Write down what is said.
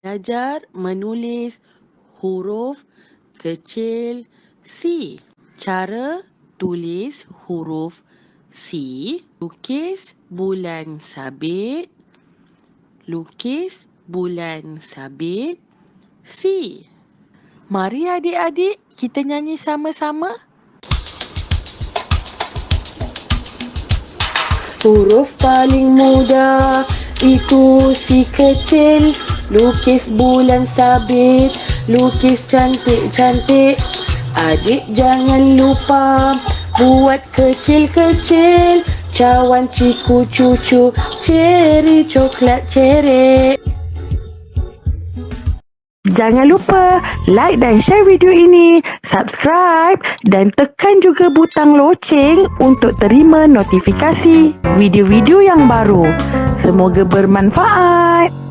Belajar menulis huruf kecil C. Cara tulis huruf C. Lukis bulan sabit. Lukis bulan sabit C. Mari adik-adik kita nyanyi sama-sama. Huruf paling mudah itu si kecil. Lukis bulan sabit Lukis cantik-cantik. Adik jangan lupa Buat kecil-kecil Cawan ciku cucu Ceri coklat ceri Jangan lupa like dan share video ini, subscribe dan tekan juga butang loceng untuk terima notifikasi video-video yang baru. Semoga bermanfaat.